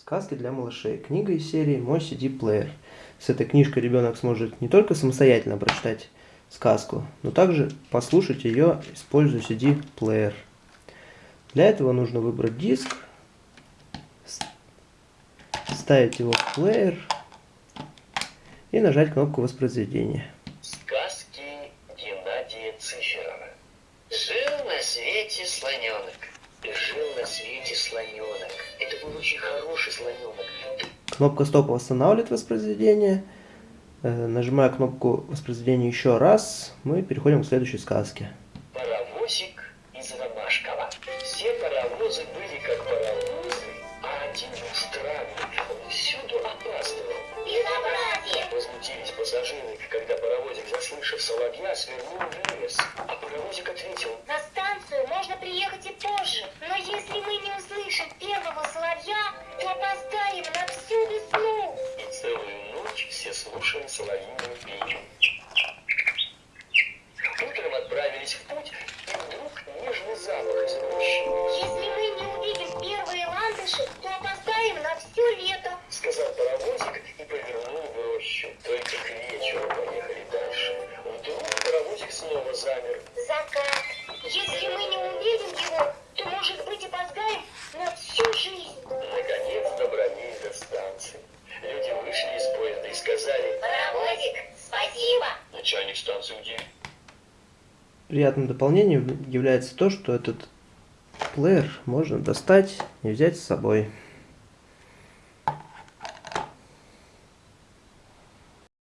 Сказки для малышей. Книга из серии «Мой CD-плеер». С этой книжкой ребенок сможет не только самостоятельно прочитать сказку, но также послушать ее, используя CD-плеер. Для этого нужно выбрать диск, вставить его в плеер и нажать кнопку воспроизведения. Сказки Геннадия Циферова. Жил на свете слоненок. Жил на свете слоненок. Очень хороший слоненок. Кнопка стоп восстанавливает воспроизведение. Э, нажимая кнопку воспроизведения еще раз, мы переходим к следующей сказке. Паровозик из Ромашкова. Все паровозы были как паровозы, а один был странный. Он всюду опаздывал. Безобразие! Возмутились пассажиры, когда паровозик, заслышав соловья, свернул в лес. А паровозик ответил, На станцию можно приехать и позже, но если мы не услышим все слушали соловьиную песню. Утром отправились в путь, и вдруг нежный запах из рощи, Если мы не увидим первые ландыши, то опоздаем на все лето. сказал паровозик и повернул в рощу. Только к вечеру поехали дальше. Вдруг паровозик снова замер. Закат. Если мы начальник станции где? Приятным дополнением является то, что этот плеер можно достать и взять с собой.